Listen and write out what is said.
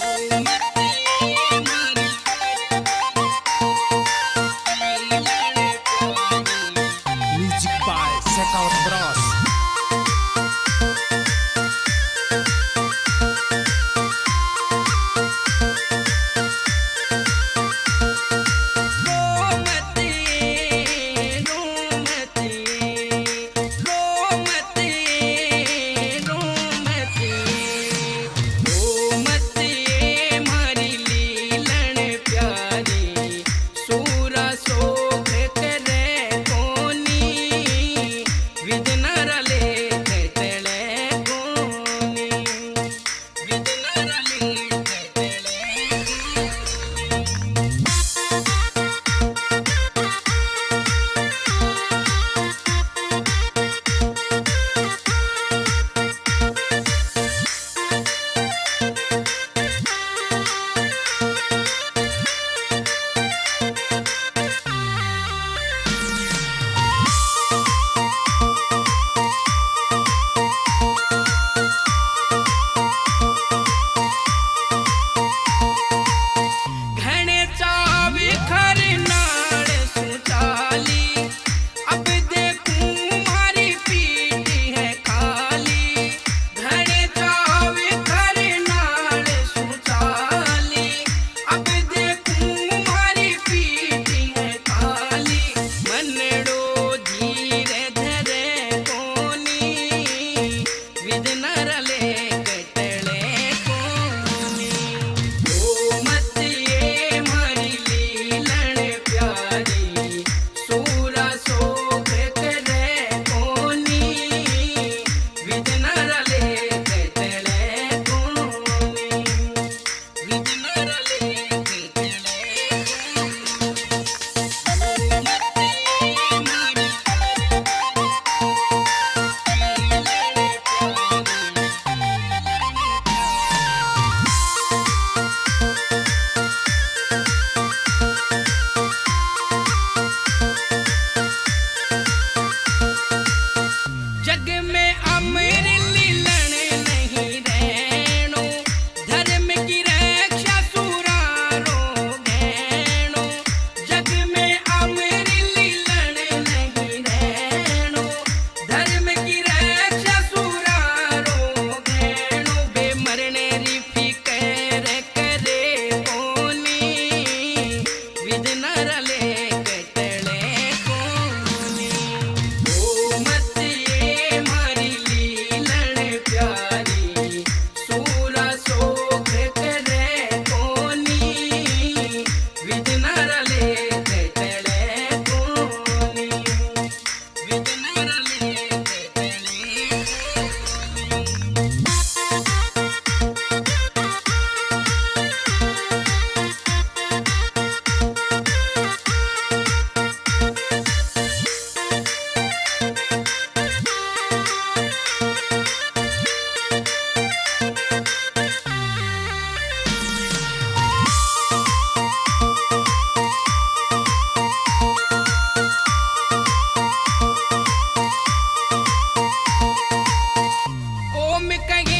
Ay. yeah. ಜನರ me caí